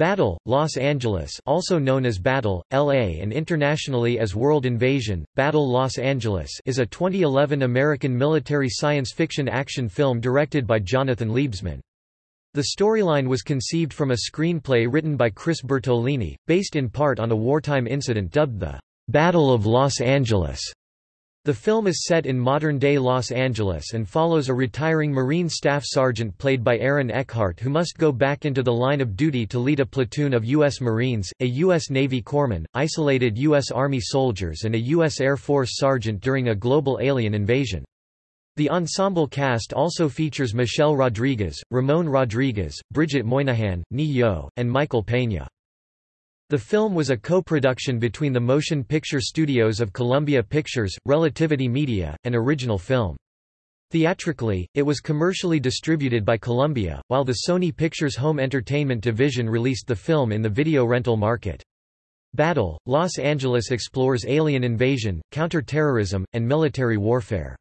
Battle, Los Angeles also known as Battle, L.A. and internationally as World Invasion, Battle Los Angeles is a 2011 American military science fiction action film directed by Jonathan Liebesman. The storyline was conceived from a screenplay written by Chris Bertolini, based in part on a wartime incident dubbed the Battle of Los Angeles. The film is set in modern-day Los Angeles and follows a retiring Marine Staff Sergeant played by Aaron Eckhart who must go back into the line of duty to lead a platoon of U.S. Marines, a U.S. Navy corpsman, isolated U.S. Army soldiers and a U.S. Air Force sergeant during a global alien invasion. The ensemble cast also features Michelle Rodriguez, Ramon Rodriguez, Bridget Moynahan, Ne-Yo, and Michael Pena. The film was a co-production between the motion picture studios of Columbia Pictures, Relativity Media, and Original Film. Theatrically, it was commercially distributed by Columbia, while the Sony Pictures Home Entertainment division released the film in the video rental market. Battle, Los Angeles explores alien invasion, counter-terrorism, and military warfare.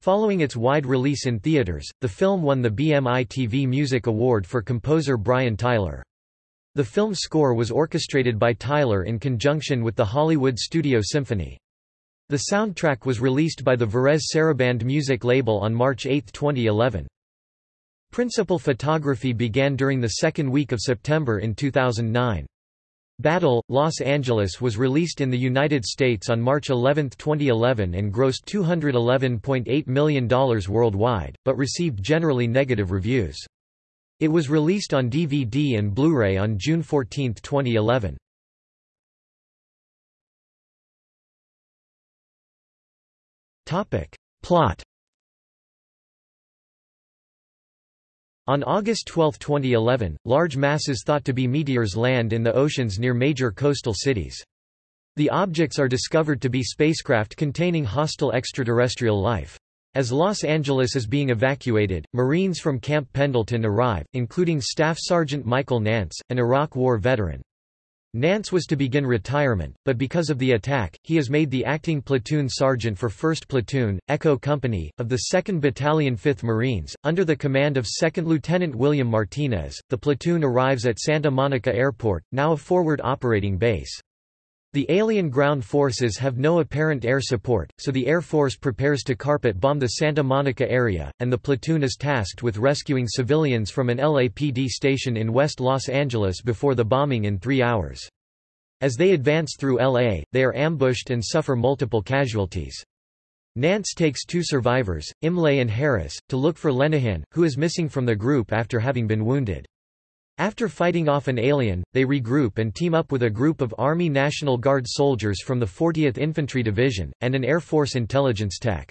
Following its wide release in theaters, the film won the BMI TV Music Award for composer Brian Tyler. The film score was orchestrated by Tyler in conjunction with the Hollywood Studio Symphony. The soundtrack was released by the Varèse Sarabande music label on March 8, 2011. Principal photography began during the second week of September in 2009. Battle, Los Angeles was released in the United States on March 11, 2011 and grossed $211.8 million worldwide, but received generally negative reviews. It was released on DVD and Blu-ray on June 14, 2011. Topic. Plot On August 12, 2011, large masses thought to be meteors land in the oceans near major coastal cities. The objects are discovered to be spacecraft containing hostile extraterrestrial life. As Los Angeles is being evacuated, Marines from Camp Pendleton arrive, including Staff Sergeant Michael Nance, an Iraq War veteran. Nance was to begin retirement, but because of the attack, he is made the acting platoon sergeant for 1st Platoon, Echo Company, of the 2nd Battalion 5th Marines, under the command of 2nd Lieutenant William Martinez. The platoon arrives at Santa Monica Airport, now a forward operating base. The alien ground forces have no apparent air support, so the Air Force prepares to carpet bomb the Santa Monica area, and the platoon is tasked with rescuing civilians from an LAPD station in West Los Angeles before the bombing in three hours. As they advance through LA, they are ambushed and suffer multiple casualties. Nance takes two survivors, Imlay and Harris, to look for Lenihan, who is missing from the group after having been wounded. After fighting off an alien, they regroup and team up with a group of Army National Guard soldiers from the 40th Infantry Division, and an Air Force intelligence tech.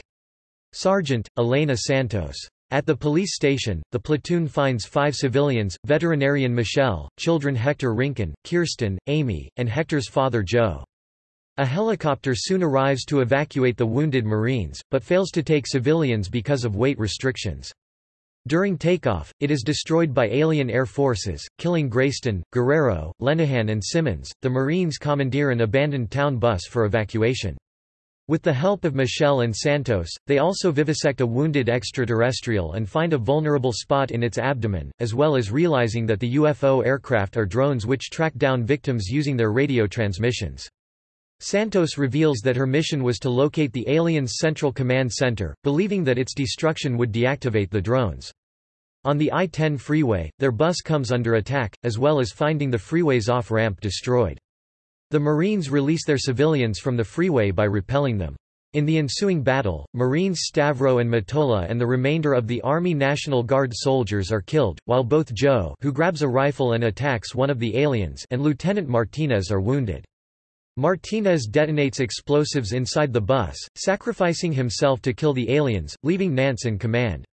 Sergeant, Elena Santos. At the police station, the platoon finds five civilians, veterinarian Michelle, children Hector Rincon, Kirsten, Amy, and Hector's father Joe. A helicopter soon arrives to evacuate the wounded Marines, but fails to take civilians because of weight restrictions. During takeoff, it is destroyed by alien air forces, killing Grayston, Guerrero, Lenihan and Simmons. The Marines commandeer an abandoned town bus for evacuation. With the help of Michelle and Santos, they also vivisect a wounded extraterrestrial and find a vulnerable spot in its abdomen, as well as realizing that the UFO aircraft are drones which track down victims using their radio transmissions. Santos reveals that her mission was to locate the aliens' central command center, believing that its destruction would deactivate the drones. On the I-10 freeway, their bus comes under attack, as well as finding the freeway's off-ramp destroyed. The Marines release their civilians from the freeway by repelling them. In the ensuing battle, Marines Stavro and Mottola and the remainder of the Army National Guard soldiers are killed, while both Joe who grabs a rifle and attacks one of the aliens and Lieutenant Martinez are wounded. Martinez detonates explosives inside the bus, sacrificing himself to kill the aliens, leaving Nance in command.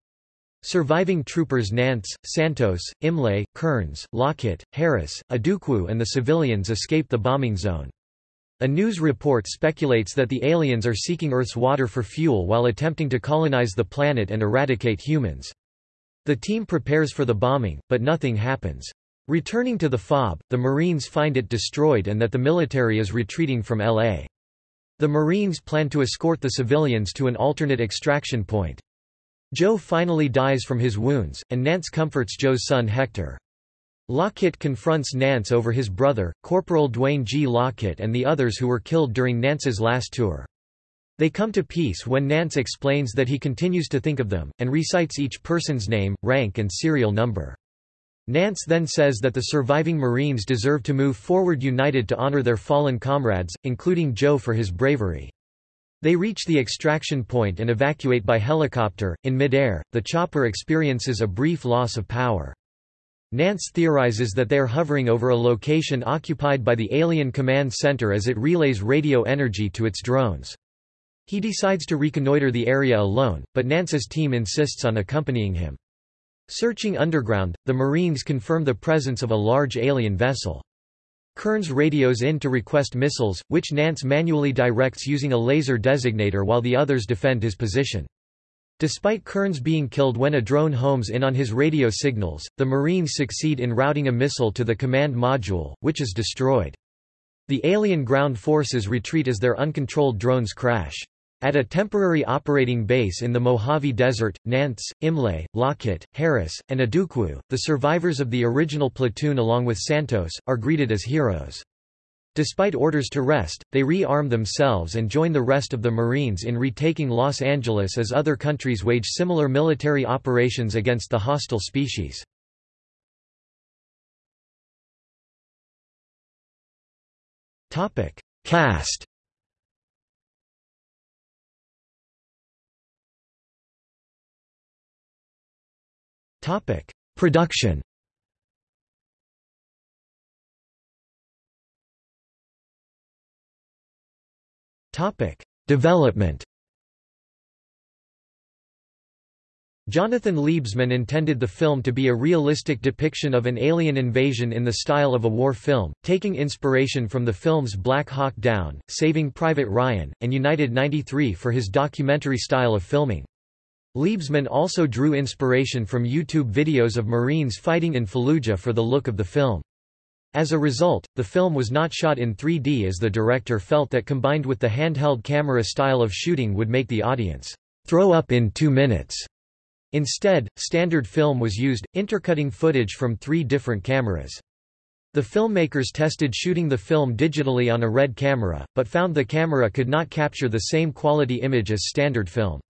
Surviving troopers Nance, Santos, Imlay, Kearns, Lockett, Harris, Adukwu and the civilians escape the bombing zone. A news report speculates that the aliens are seeking Earth's water for fuel while attempting to colonize the planet and eradicate humans. The team prepares for the bombing, but nothing happens. Returning to the FOB, the Marines find it destroyed and that the military is retreating from LA. The Marines plan to escort the civilians to an alternate extraction point. Joe finally dies from his wounds, and Nance comforts Joe's son Hector. Lockett confronts Nance over his brother, Corporal Dwayne G. Lockett and the others who were killed during Nance's last tour. They come to peace when Nance explains that he continues to think of them, and recites each person's name, rank and serial number. Nance then says that the surviving Marines deserve to move forward united to honor their fallen comrades, including Joe for his bravery. They reach the extraction point and evacuate by helicopter. In midair, the chopper experiences a brief loss of power. Nance theorizes that they are hovering over a location occupied by the Alien Command Center as it relays radio energy to its drones. He decides to reconnoiter the area alone, but Nance's team insists on accompanying him. Searching underground, the Marines confirm the presence of a large alien vessel. Kearns radios in to request missiles, which Nance manually directs using a laser designator while the others defend his position. Despite Kearns being killed when a drone homes in on his radio signals, the Marines succeed in routing a missile to the command module, which is destroyed. The alien ground forces retreat as their uncontrolled drones crash. At a temporary operating base in the Mojave Desert, Nance, Imlay, Lockett, Harris, and Adukwu, the survivors of the original platoon along with Santos, are greeted as heroes. Despite orders to rest, they re-arm themselves and join the rest of the Marines in retaking Los Angeles as other countries wage similar military operations against the hostile species. Cast Production Topic: Development. Jonathan Liebesman intended the film to be a realistic depiction of an alien invasion in the style of a war film, taking inspiration from the films Black Hawk Down, Saving Private Ryan, and United 93 for his documentary style of filming. Liebesman also drew inspiration from YouTube videos of Marines fighting in Fallujah for the look of the film. As a result, the film was not shot in 3D as the director felt that combined with the handheld camera style of shooting would make the audience throw up in two minutes. Instead, standard film was used, intercutting footage from three different cameras. The filmmakers tested shooting the film digitally on a RED camera, but found the camera could not capture the same quality image as standard film.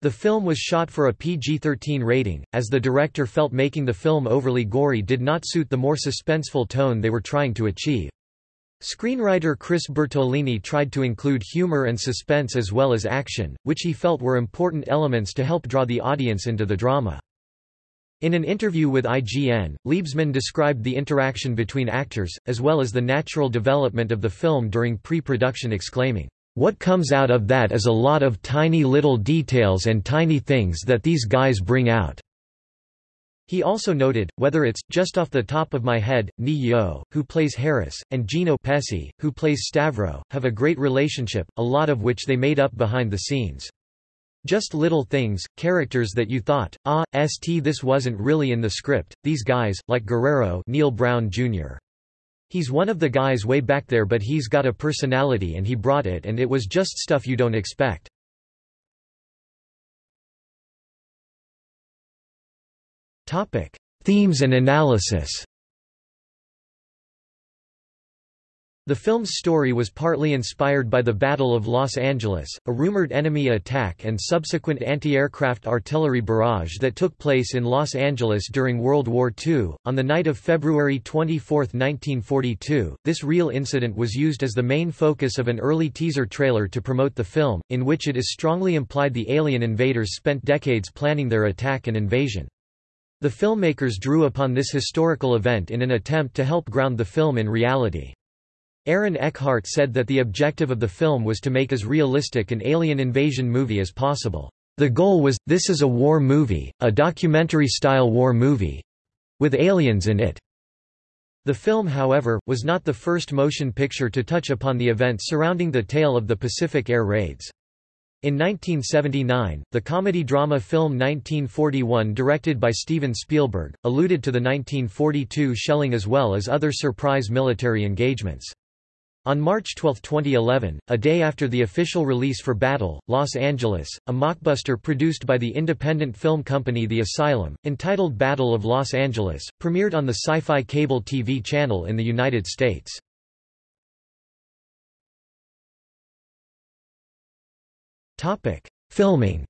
The film was shot for a PG-13 rating, as the director felt making the film overly gory did not suit the more suspenseful tone they were trying to achieve. Screenwriter Chris Bertolini tried to include humor and suspense as well as action, which he felt were important elements to help draw the audience into the drama. In an interview with IGN, Liebesman described the interaction between actors, as well as the natural development of the film during pre-production exclaiming, what comes out of that is a lot of tiny little details and tiny things that these guys bring out. He also noted, whether it's, just off the top of my head, Ne-Yo, who plays Harris, and Gino Pesi, who plays Stavro, have a great relationship, a lot of which they made up behind the scenes. Just little things, characters that you thought, ah, st this wasn't really in the script, these guys, like Guerrero Neil Brown Jr. He's one of the guys way back there but he's got a personality and he brought it and it was just stuff you don't expect. Themes and analysis The film's story was partly inspired by the Battle of Los Angeles, a rumored enemy attack and subsequent anti-aircraft artillery barrage that took place in Los Angeles during World War II. On the night of February 24, 1942, this real incident was used as the main focus of an early teaser trailer to promote the film, in which it is strongly implied the alien invaders spent decades planning their attack and invasion. The filmmakers drew upon this historical event in an attempt to help ground the film in reality. Aaron Eckhart said that the objective of the film was to make as realistic an alien invasion movie as possible. The goal was, this is a war movie, a documentary-style war movie. With aliens in it. The film however, was not the first motion picture to touch upon the events surrounding the tale of the Pacific air raids. In 1979, the comedy-drama film 1941 directed by Steven Spielberg, alluded to the 1942 shelling as well as other surprise military engagements. On March 12, 2011, a day after the official release for Battle, Los Angeles, a mockbuster produced by the independent film company The Asylum, entitled Battle of Los Angeles, premiered on the Sci-Fi cable TV channel in the United States. Filming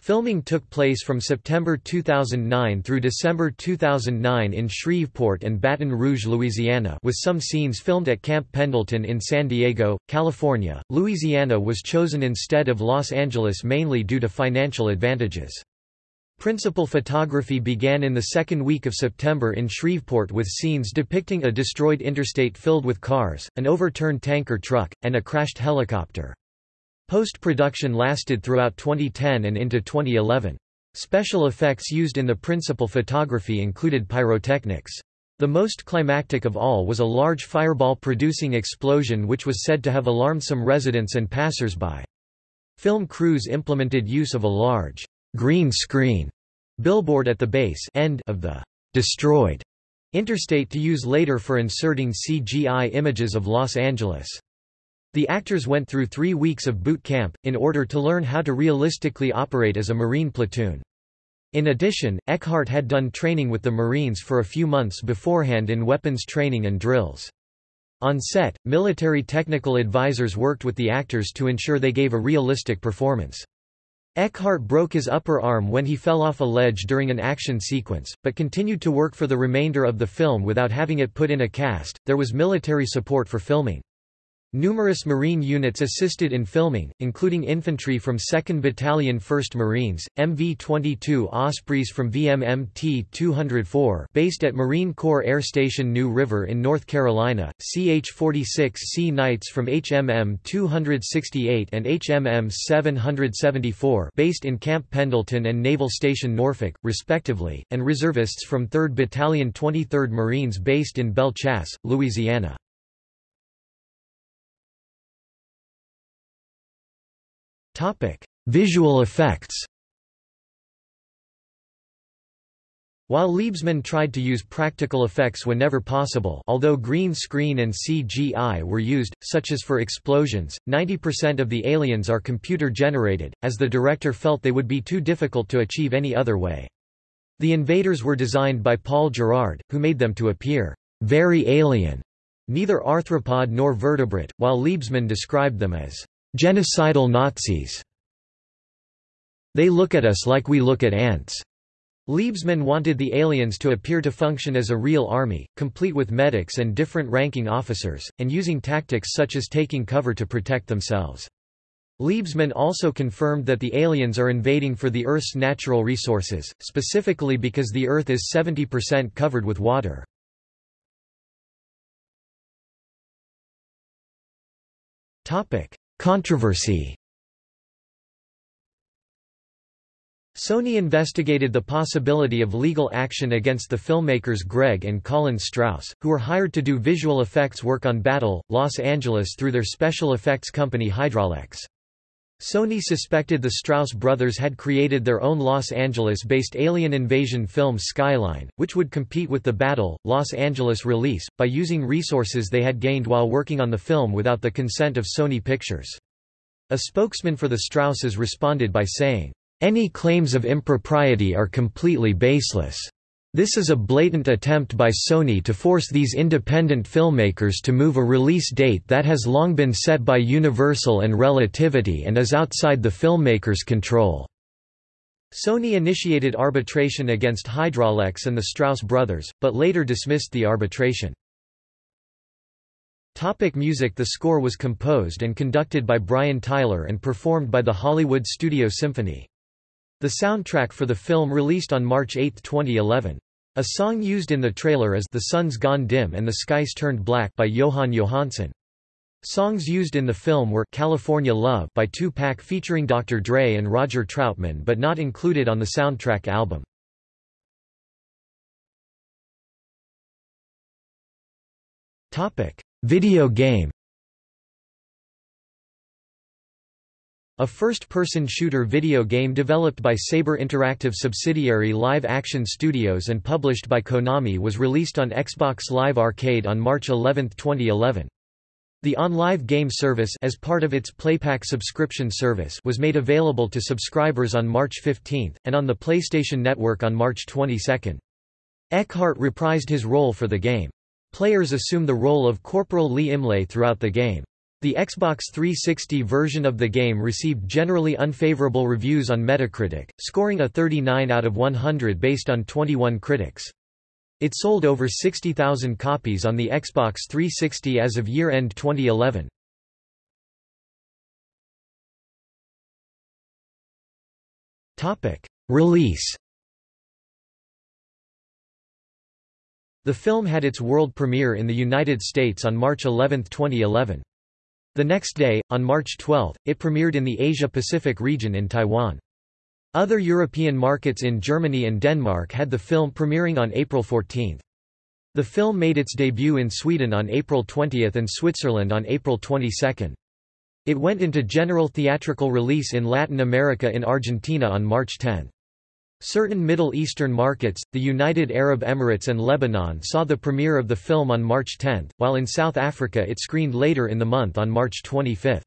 Filming took place from September 2009 through December 2009 in Shreveport and Baton Rouge, Louisiana with some scenes filmed at Camp Pendleton in San Diego, California. Louisiana was chosen instead of Los Angeles mainly due to financial advantages. Principal photography began in the second week of September in Shreveport with scenes depicting a destroyed interstate filled with cars, an overturned tanker truck, and a crashed helicopter. Post-production lasted throughout 2010 and into 2011. Special effects used in the principal photography included pyrotechnics. The most climactic of all was a large fireball-producing explosion which was said to have alarmed some residents and passers-by. Film crews implemented use of a large green screen billboard at the base end of the destroyed interstate to use later for inserting CGI images of Los Angeles. The actors went through three weeks of boot camp, in order to learn how to realistically operate as a Marine platoon. In addition, Eckhart had done training with the Marines for a few months beforehand in weapons training and drills. On set, military technical advisors worked with the actors to ensure they gave a realistic performance. Eckhart broke his upper arm when he fell off a ledge during an action sequence, but continued to work for the remainder of the film without having it put in a cast. There was military support for filming. Numerous Marine units assisted in filming, including infantry from 2nd Battalion 1st Marines, MV-22 Ospreys from VMMT 204 based at Marine Corps Air Station New River in North Carolina, CH-46 Sea Knights from HMM 268 and HMM 774 based in Camp Pendleton and Naval Station Norfolk, respectively, and reservists from 3rd Battalion 23rd Marines based in Belle Chasse, Louisiana. Visual effects While Liebesman tried to use practical effects whenever possible although green screen and CGI were used, such as for explosions, 90% of the aliens are computer-generated, as the director felt they would be too difficult to achieve any other way. The invaders were designed by Paul Gerard, who made them to appear very alien, neither arthropod nor vertebrate, while Liebesman described them as Genocidal Nazis. They look at us like we look at ants. Liebesman wanted the aliens to appear to function as a real army, complete with medics and different ranking officers, and using tactics such as taking cover to protect themselves. Liebesman also confirmed that the aliens are invading for the Earth's natural resources, specifically because the Earth is 70% covered with water. Controversy Sony investigated the possibility of legal action against the filmmakers Greg and Colin Strauss, who were hired to do visual effects work on Battle, Los Angeles through their special effects company Hydraulex. Sony suspected the Strauss brothers had created their own Los Angeles-based alien invasion film Skyline, which would compete with the Battle, Los Angeles release, by using resources they had gained while working on the film without the consent of Sony Pictures. A spokesman for the Strausses responded by saying, "...any claims of impropriety are completely baseless." This is a blatant attempt by Sony to force these independent filmmakers to move a release date that has long been set by Universal and Relativity and is outside the filmmakers' control. Sony initiated arbitration against Hydraulex and the Strauss brothers, but later dismissed the arbitration. Topic music The score was composed and conducted by Brian Tyler and performed by the Hollywood Studio Symphony. The soundtrack for the film released on March 8, 2011. A song used in the trailer is The Sun's Gone Dim and the Skies Turned Black by Jóhann Jóhannsson. Songs used in the film were California Love by Tupac featuring Dr. Dre and Roger Troutman but not included on the soundtrack album. Video game A first-person shooter video game developed by Saber Interactive subsidiary Live Action Studios and published by Konami was released on Xbox Live Arcade on March 11, 2011. The OnLive game service as part of its PlayPack subscription service was made available to subscribers on March 15, and on the PlayStation Network on March 22. Eckhart reprised his role for the game. Players assume the role of Corporal Lee Imlay throughout the game. The Xbox 360 version of the game received generally unfavorable reviews on Metacritic, scoring a 39 out of 100 based on 21 critics. It sold over 60,000 copies on the Xbox 360 as of year-end 2011. Release The film had its world premiere in the United States on March 11, 2011. The next day, on March 12, it premiered in the Asia-Pacific region in Taiwan. Other European markets in Germany and Denmark had the film premiering on April 14. The film made its debut in Sweden on April 20 and Switzerland on April 22. It went into general theatrical release in Latin America in Argentina on March 10. Certain Middle Eastern markets, the United Arab Emirates and Lebanon saw the premiere of the film on March 10, while in South Africa it screened later in the month on March 25.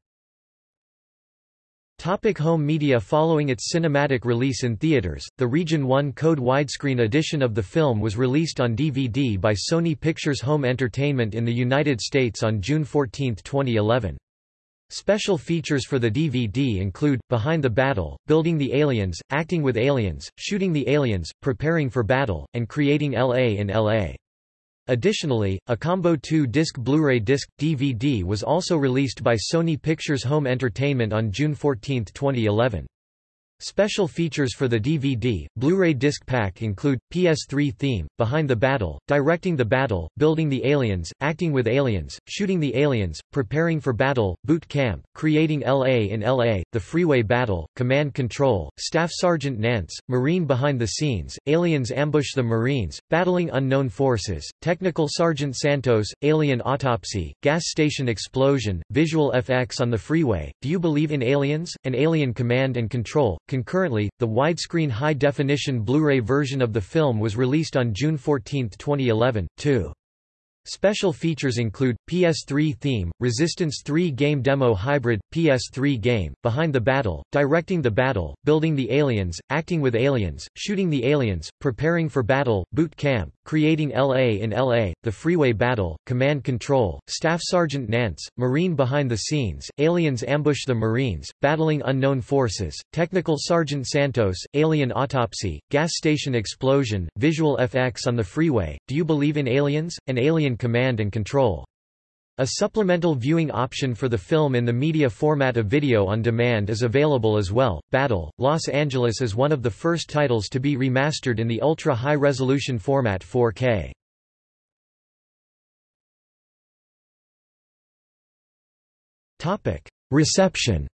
Topic home media Following its cinematic release in theaters, the Region 1 Code widescreen edition of the film was released on DVD by Sony Pictures Home Entertainment in the United States on June 14, 2011. Special features for the DVD include, Behind the Battle, Building the Aliens, Acting with Aliens, Shooting the Aliens, Preparing for Battle, and Creating L.A. in L.A. Additionally, a Combo 2-disc Blu-ray disc, DVD was also released by Sony Pictures Home Entertainment on June 14, 2011. Special features for the DVD, Blu-ray disc pack include, PS3 theme, Behind the Battle, Directing the Battle, Building the Aliens, Acting with Aliens, Shooting the Aliens, Preparing for Battle, Boot Camp, Creating L.A. in L.A., The Freeway Battle, Command Control, Staff Sergeant Nance, Marine Behind the Scenes, Aliens Ambush the Marines, Battling Unknown Forces, Technical Sergeant Santos, Alien Autopsy, Gas Station Explosion, Visual FX on the Freeway, Do You Believe in Aliens? An Alien Command and Control, Concurrently, the widescreen high-definition Blu-ray version of the film was released on June 14, 2011, too. Special features include, PS3 theme, Resistance 3 game demo hybrid, PS3 game, Behind the Battle, Directing the Battle, Building the Aliens, Acting with Aliens, Shooting the Aliens, Preparing for Battle, Boot Camp, Creating L.A. in L.A., The Freeway Battle, Command Control, Staff Sergeant Nance, Marine Behind the Scenes, Aliens Ambush the Marines, Battling Unknown Forces, Technical Sergeant Santos, Alien Autopsy, Gas Station Explosion, Visual FX on the Freeway, Do You Believe in Aliens? An Alien Command and Control. A supplemental viewing option for the film in the media format of video on demand is available as well. Battle, Los Angeles is one of the first titles to be remastered in the ultra-high resolution format 4K. Topic: Reception.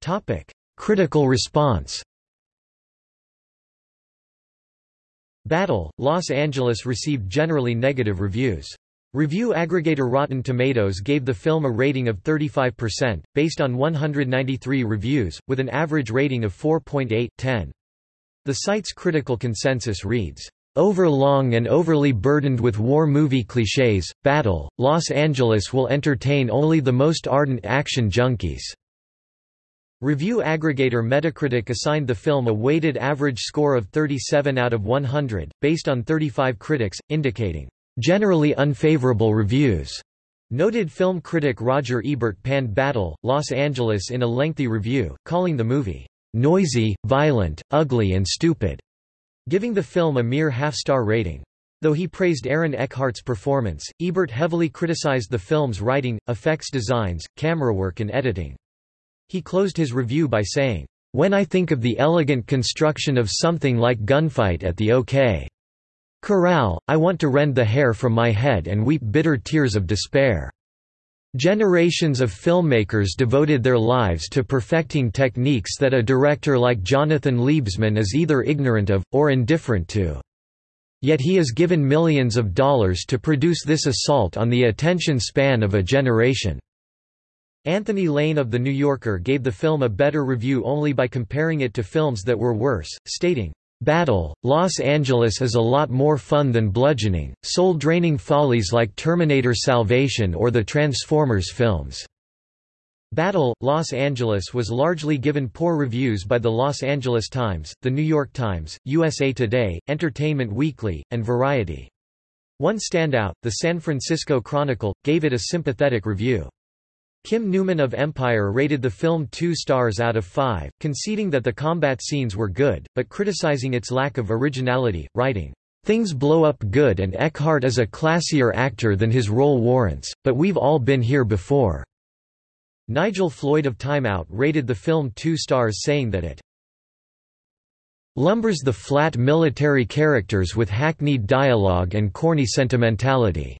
Topic: Critical response. Battle, Los Angeles received generally negative reviews. Review aggregator Rotten Tomatoes gave the film a rating of 35%, based on 193 reviews, with an average rating of 4.8/10. The site's critical consensus reads, Overlong and overly burdened with war movie clichés, Battle, Los Angeles will entertain only the most ardent action junkies. Review aggregator Metacritic assigned the film a weighted average score of 37 out of 100, based on 35 critics, indicating, "...generally unfavorable reviews." Noted film critic Roger Ebert panned Battle, Los Angeles in a lengthy review, calling the movie, "...noisy, violent, ugly and stupid," giving the film a mere half-star rating. Though he praised Aaron Eckhart's performance, Ebert heavily criticized the film's writing, effects designs, camerawork and editing. He closed his review by saying, "...when I think of the elegant construction of something like Gunfight at the OK. Corral, I want to rend the hair from my head and weep bitter tears of despair." Generations of filmmakers devoted their lives to perfecting techniques that a director like Jonathan Liebesman is either ignorant of, or indifferent to. Yet he is given millions of dollars to produce this assault on the attention span of a generation." Anthony Lane of The New Yorker gave the film a better review only by comparing it to films that were worse, stating, Battle, Los Angeles is a lot more fun than bludgeoning, soul-draining follies like Terminator Salvation or the Transformers films. Battle, Los Angeles was largely given poor reviews by the Los Angeles Times, The New York Times, USA Today, Entertainment Weekly, and Variety. One standout, the San Francisco Chronicle, gave it a sympathetic review. Kim Newman of Empire rated the film two stars out of five, conceding that the combat scenes were good, but criticizing its lack of originality, writing, Things blow up good and Eckhart is a classier actor than his role warrants, but we've all been here before." Nigel Floyd of Time Out rated the film two stars saying that it lumbers the flat military characters with hackneyed dialogue and corny sentimentality.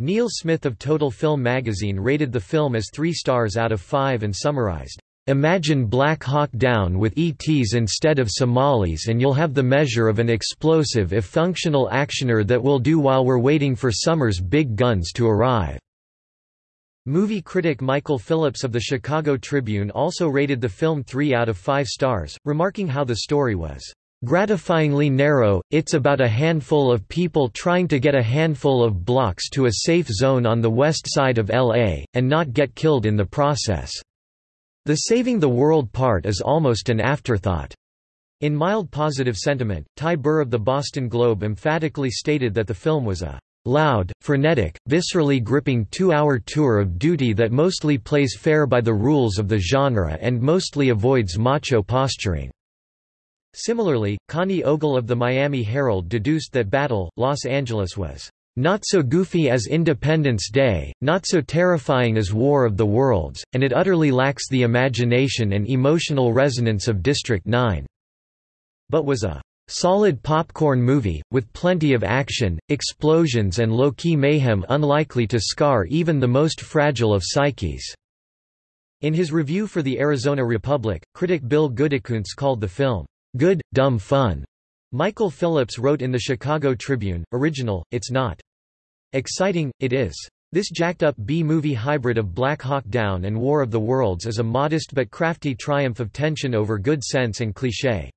Neil Smith of Total Film magazine rated the film as three stars out of five and summarized, "...imagine Black Hawk Down with ETs instead of Somalis and you'll have the measure of an explosive if functional actioner that will do while we're waiting for summer's big guns to arrive." Movie critic Michael Phillips of the Chicago Tribune also rated the film 3 out of 5 stars, remarking how the story was Gratifyingly narrow, it's about a handful of people trying to get a handful of blocks to a safe zone on the west side of LA, and not get killed in the process. The saving the world part is almost an afterthought. In mild positive sentiment, Ty Burr of the Boston Globe emphatically stated that the film was a loud, frenetic, viscerally gripping two-hour tour of duty that mostly plays fair by the rules of the genre and mostly avoids macho posturing. Similarly, Connie Ogle of the Miami Herald deduced that Battle, Los Angeles was not so goofy as Independence Day, not so terrifying as War of the Worlds, and it utterly lacks the imagination and emotional resonance of District 9. But was a solid popcorn movie, with plenty of action, explosions and low-key mayhem unlikely to scar even the most fragile of psyches. In his review for the Arizona Republic, critic Bill Goodykoontz called the film good, dumb fun. Michael Phillips wrote in the Chicago Tribune, original, it's not. Exciting, it is. This jacked-up B-movie hybrid of Black Hawk Down and War of the Worlds is a modest but crafty triumph of tension over good sense and cliché.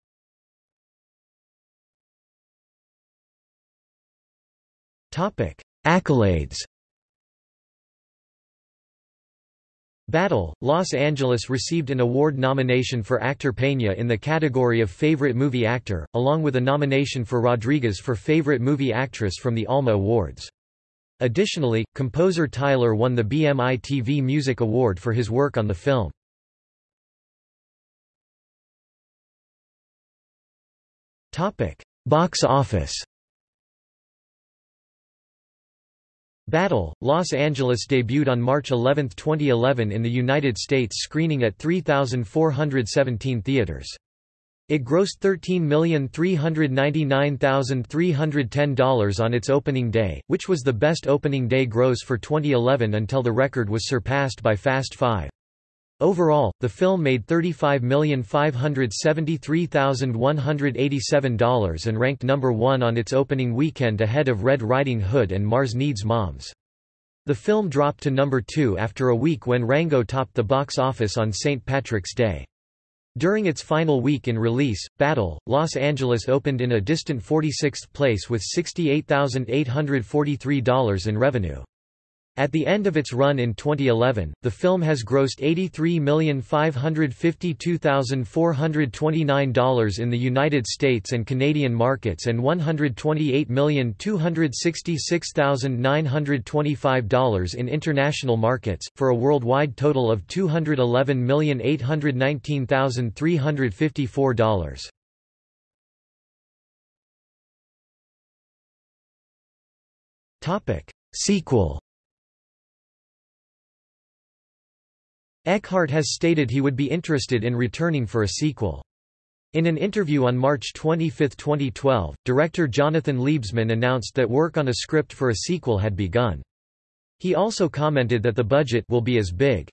Accolades Battle, Los Angeles received an award nomination for actor Peña in the category of Favorite Movie Actor, along with a nomination for Rodriguez for Favorite Movie Actress from the ALMA Awards. Additionally, composer Tyler won the BMI TV Music Award for his work on the film. Box office Battle, Los Angeles debuted on March 11, 2011 in the United States screening at 3,417 theaters. It grossed $13,399,310 on its opening day, which was the best opening day gross for 2011 until the record was surpassed by Fast Five. Overall, the film made $35,573,187 and ranked number one on its opening weekend ahead of Red Riding Hood and Mars Needs Moms. The film dropped to number two after a week when Rango topped the box office on St. Patrick's Day. During its final week in release, Battle, Los Angeles opened in a distant 46th place with $68,843 in revenue. At the end of its run in 2011, the film has grossed $83,552,429 in the United States and Canadian markets and $128,266,925 in international markets, for a worldwide total of $211,819,354. Sequel Eckhart has stated he would be interested in returning for a sequel. In an interview on March 25, 2012, director Jonathan Liebesman announced that work on a script for a sequel had begun. He also commented that the budget will be as big